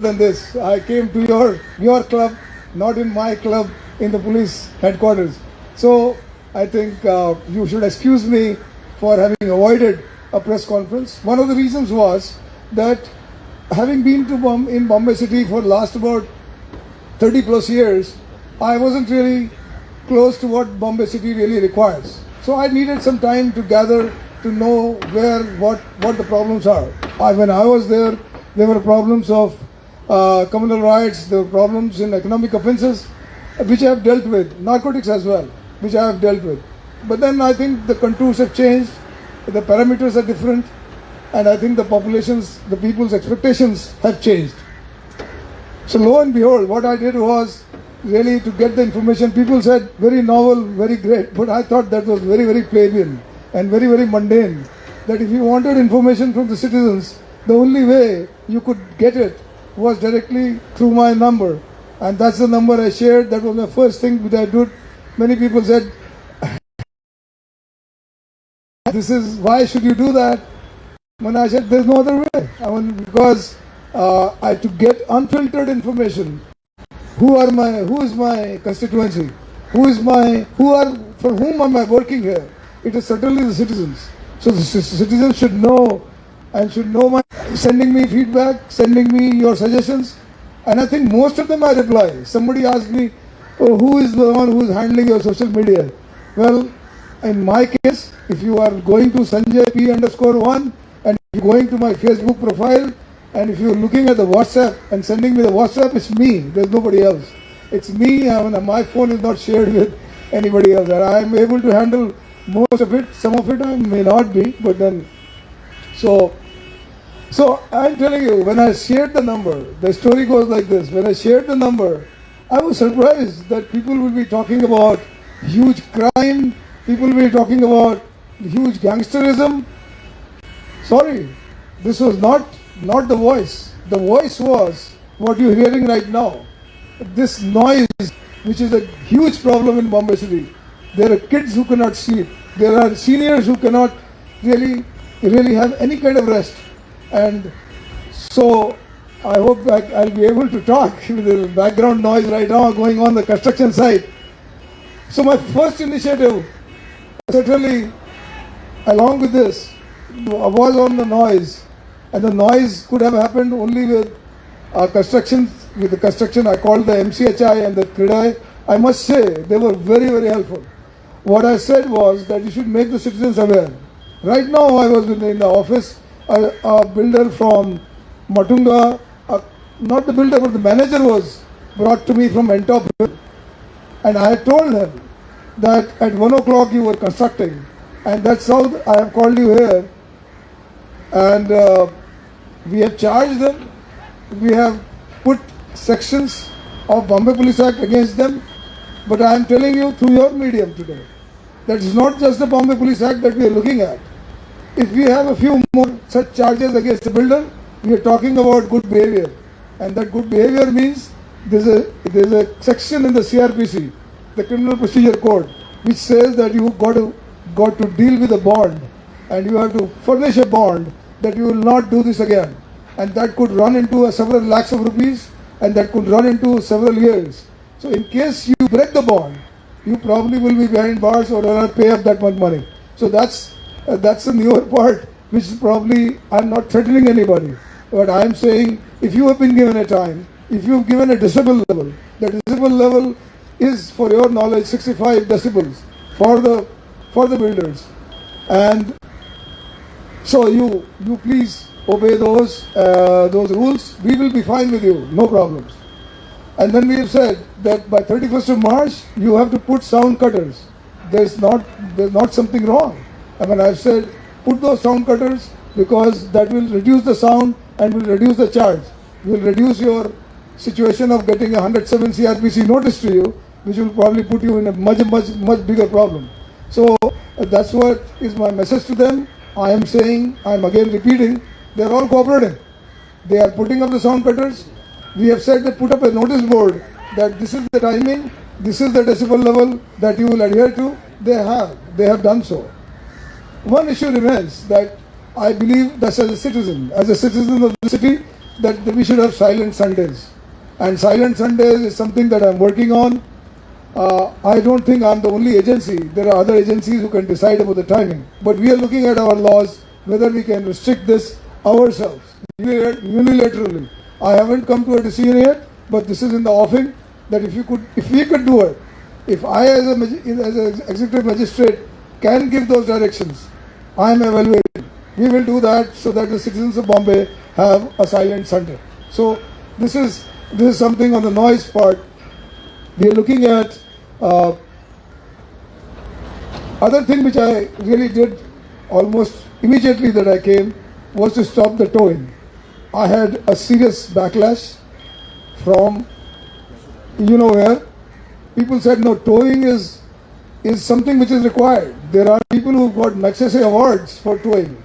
than this. I came to your your club, not in my club in the police headquarters. So I think uh, you should excuse me for having avoided a press conference. One of the reasons was that having been to Bom- in Bombay City for last about 30 plus years, I wasn't really close to what Bombay City really requires. So I needed some time to gather to know where what what the problems are. I, when I was there, there were problems of uh, communal riots, there were problems in economic offences, uh, which I have dealt with, narcotics as well, which I have dealt with. But then I think the contours have changed, the parameters are different, and I think the populations, the people's expectations have changed. So lo and behold, what I did was really to get the information. People said very novel, very great, but I thought that was very, very plebeian and very, very mundane. That if you wanted information from the citizens, the only way you could get it was directly through my number. And that's the number I shared. That was the first thing that I did. Many people said, This is why should you do that? When I said there's no other way. I mean, because uh, I to get unfiltered information. Who are my? Who is my constituency? Who is my? Who are? For whom am I working here? It is certainly the citizens. So the citizens should know and should know my sending me feedback, sending me your suggestions, and I think most of them I reply. Somebody asked me, oh, "Who is the one who is handling your social media?" Well, in my case, if you are going to Sanjay P underscore one and going to my Facebook profile and if you're looking at the WhatsApp and sending me the WhatsApp, it's me. There's nobody else. It's me. My phone is not shared with anybody else. I'm able to handle most of it. Some of it I may not be, but then so. So I'm telling you, when I shared the number, the story goes like this. When I shared the number, I was surprised that people will be talking about huge crime, people will be talking about huge gangsterism. Sorry, this was not not the voice. The voice was what you're hearing right now. This noise, which is a huge problem in Bombay City. There are kids who cannot sleep. There are seniors who cannot really really have any kind of rest. And so I hope I, I'll be able to talk with the background noise right now going on the construction site. So my first initiative, certainly along with this, was on the noise. And the noise could have happened only with our construction, with the construction I called the MCHI and the CREDAI. I must say, they were very, very helpful. What I said was that you should make the citizens aware. Right now, I was in, in the office, a, a builder from Matunga, uh, not the builder, but the manager was brought to me from Antop. And I told him that at 1 o'clock you were constructing. And that's how I have called you here. And uh, we have charged them. We have put sections of Bombay Police Act against them. But I am telling you through your medium today that it's not just the Bombay Police Act that we are looking at. If we have a few more such charges against the builder, we are talking about good behavior. And that good behavior means there's a, there's a section in the CRPC, the Criminal Procedure Code, which says that you got to, got to deal with a bond and you have to furnish a bond that you will not do this again. And that could run into several lakhs of rupees and that could run into several years. So in case you break the bond, you probably will be behind bars or will pay up that much money. So that's uh, that's the newer part, which is probably I'm not threatening anybody, but I'm saying if you have been given a time, if you've given a decibel level, the decibel level is, for your knowledge, 65 decibels for the for the builders, and so you you please obey those uh, those rules. We will be fine with you, no problems. And then we have said that by 31st of March, you have to put sound cutters. There's not, there's not something wrong. I mean, I've said put those sound cutters because that will reduce the sound and will reduce the charge. Will reduce your situation of getting a 107 CRPC notice to you, which will probably put you in a much, much, much bigger problem. So uh, that's what is my message to them. I am saying, I am again repeating, they are all cooperating. They are putting up the sound cutters. We have said that put up a notice board that this is the timing, this is the decibel level that you will adhere to. They have, they have done so. One issue remains that I believe that as a citizen, as a citizen of the city, that we should have silent Sundays. And silent Sundays is something that I'm working on. Uh, I don't think I'm the only agency. There are other agencies who can decide about the timing. But we are looking at our laws, whether we can restrict this ourselves unilaterally. I haven't come to a decision yet, but this is in the offing that if you could, if we could do it, if I as a as an executive magistrate can give those directions, I am evaluating. We will do that so that the citizens of Bombay have a silent Sunday. So this is this is something on the noise part. We are looking at uh, other thing which I really did almost immediately that I came was to stop the towing. I had a serious backlash from you know where people said no towing is is something which is required. There are people who got Magsaysay awards for towing.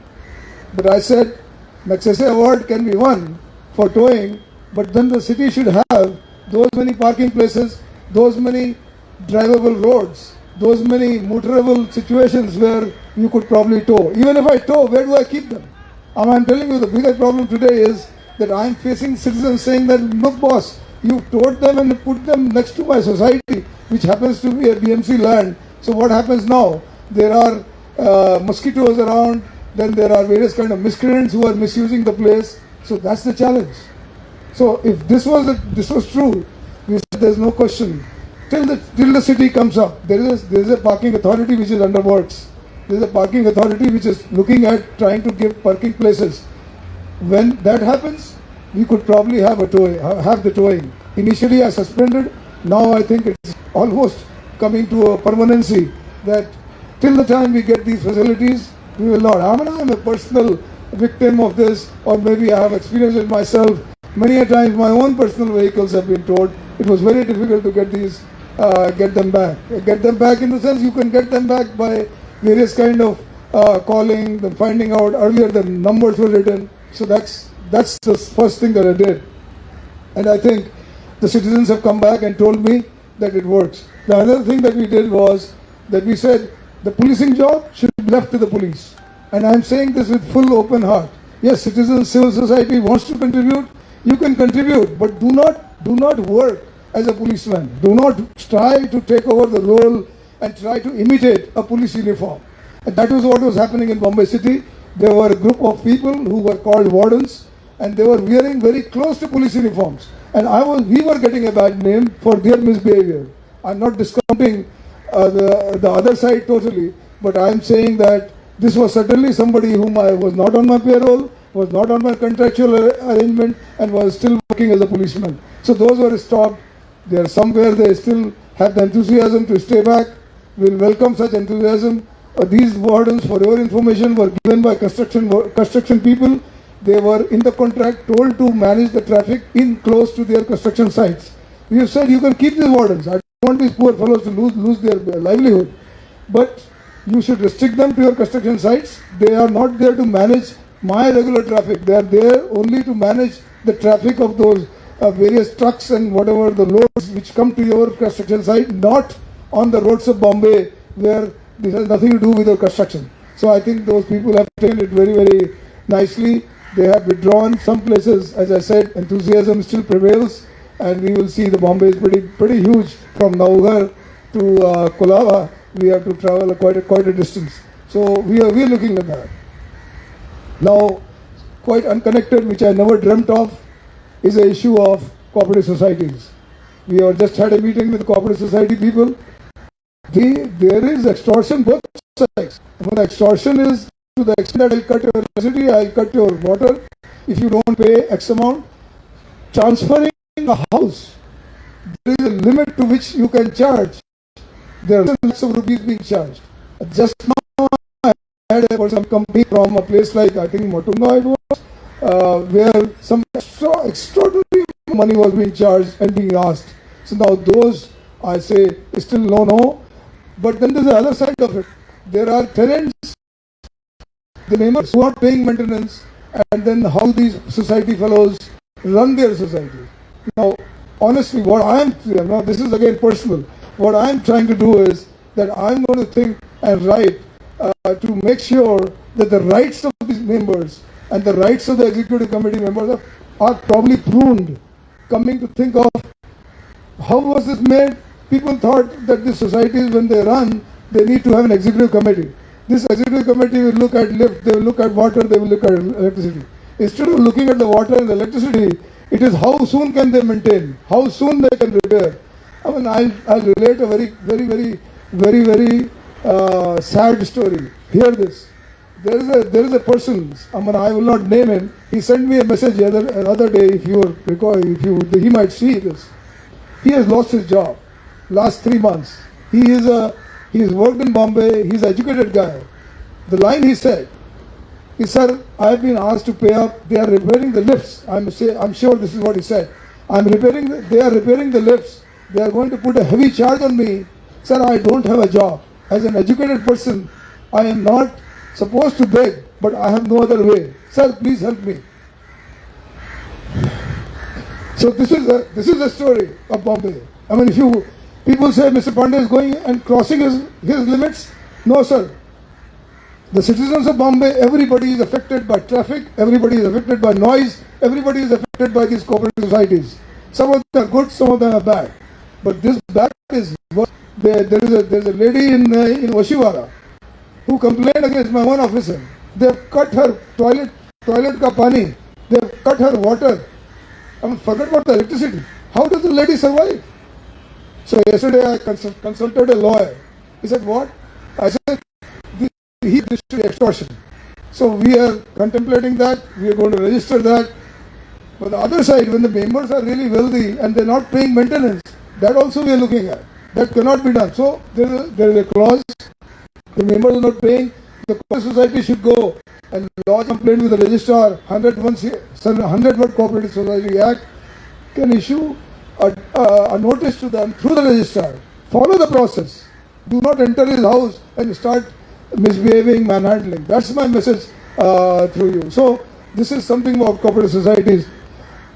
But I said Magsaysay award can be won for towing, but then the city should have those many parking places, those many drivable roads, those many motorable situations where you could probably tow. Even if I tow, where do I keep them? And I'm telling you, the biggest problem today is that I'm facing citizens saying that, look, boss, you towed them and put them next to my society, which happens to be a BMC land. So what happens now? There are uh, mosquitoes around, then there are various kind of miscreants who are misusing the place. So that's the challenge. So if this was a, this was true, there's no question. Till the till the city comes up, there is a, there is a parking authority which is under works. There is a parking authority which is looking at trying to give parking places. When that happens, we could probably have a tow, have the towing. Initially, I suspended. Now I think it's almost coming to a permanency that till the time we get these facilities, we will not. I mean, I'm a personal victim of this, or maybe I have experienced it myself. Many a times, my own personal vehicles have been towed. It was very difficult to get these, uh, get them back. Get them back in the sense you can get them back by various kind of uh, calling, finding out earlier the numbers were written. So that's that's the first thing that I did, and I think the citizens have come back and told me that it works. The other thing that we did was that we said the policing job should be left to the police. And I'm saying this with full open heart. Yes, citizens, civil society wants to contribute, you can contribute, but do not do not work as a policeman. Do not try to take over the role and try to imitate a police uniform. And that was what was happening in Bombay City. There were a group of people who were called wardens and they were wearing very close to police uniforms. And I was, we were getting a bad name for their misbehavior. I'm not discounting uh, the, the other side totally, but I'm saying that this was certainly somebody whom I was not on my payroll, was not on my contractual arrangement, and was still working as a policeman. So those were stopped. They are somewhere they still have the enthusiasm to stay back. We'll welcome such enthusiasm. Uh, these wardens, for your information, were given by construction construction people. They were in the contract told to manage the traffic in close to their construction sites. We have said you can keep these wardens. I don't want these poor fellows to lose, lose their livelihood. But you should restrict them to your construction sites. They are not there to manage my regular traffic. They are there only to manage the traffic of those uh, various trucks and whatever the loads which come to your construction site, not on the roads of Bombay where this has nothing to do with your construction. So I think those people have taken it very, very nicely. They have withdrawn. Some places, as I said, enthusiasm still prevails and we will see the Bombay is pretty pretty huge from Naugarh to uh, Colaba. We have to travel quite a, quite a distance. So we are we are looking at that. Now, quite unconnected, which I never dreamt of, is the issue of cooperative societies. We have just had a meeting with cooperative society people. The, there is extortion both sides. When extortion is to the extent that I'll cut your electricity, I'll cut your water. If you don't pay X amount, transferring a house, there is a limit to which you can charge. There are lakhs of rupees being charged. Just now, I had a person company from a place like, I think Matunga it was, uh, where some extra, extraordinary money was being charged and being asked. So now those, I say, still no, no. But then there's the other side of it. There are tenants, the members who are paying maintenance, and then how these society fellows run their society. Now, honestly, what I'm, now this is again personal, what I'm trying to do is that I'm going to think and write uh, to make sure that the rights of these members and the rights of the executive committee members are are probably pruned. Coming to think of how was this made? People thought that the societies, when they run, they need to have an executive committee. This executive committee will look at lift, they will look at water, they will look at electricity. Instead of looking at the water and the electricity, it is how soon can they maintain, how soon they can repair. I mean, I'll, I'll relate a very, very, very, very, very uh, sad story. Hear this. There is a there is a person. I mean, I will not name him. He sent me a message the other, the other day. If you recall, if you he might see this. He has lost his job last three months. He is a he has worked in Bombay. He's an educated guy. The line he said is, "Sir, I have been asked to pay up. They are repairing the lifts. I'm say I'm sure this is what he said. I'm repairing. The, they are repairing the lifts. They are going to put a heavy charge on me. Sir, I don't have a job. As an educated person, I am not supposed to beg, but I have no other way. Sir, please help me." So this is a this is the story of Bombay. I mean, if you people say Mr. Pandey is going and crossing his his limits, no, sir. The citizens of Bombay, everybody is affected by traffic, everybody is affected by noise, everybody is affected by these cooperative societies. Some of them are good, some of them are bad. But this bad is worse. There, there is a there is a lady in uh, in Oshiwara who complained against my own officer. They have cut her toilet toilet ka pani. They have cut her water. I mean, forget about the electricity. How does the lady survive? So yesterday I consult, consulted a lawyer. He said, what? I said, this, he, this should be extortion. So we are contemplating that. We are going to register that. But the other side, when the members are really wealthy and they're not paying maintenance, that also we are looking at. That cannot be done. So there is a, there is a clause. The members are not paying. The cooperative society should go and lodge complaint with the registrar. 100 100 word Cooperative Society Act can issue a, a, notice to them through the registrar. Follow the process. Do not enter his house and start misbehaving, manhandling. That's my message uh, through you. So this is something about cooperative societies.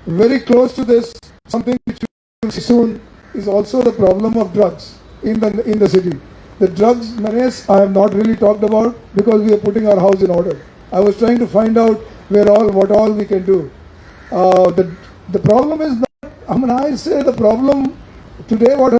Very close to this, something which will see soon is also the problem of drugs in the in the city. The drugs menace I have not really talked about because we are putting our house in order. I was trying to find out where all what all we can do. Uh, the the problem is. I mean, I say the problem today. What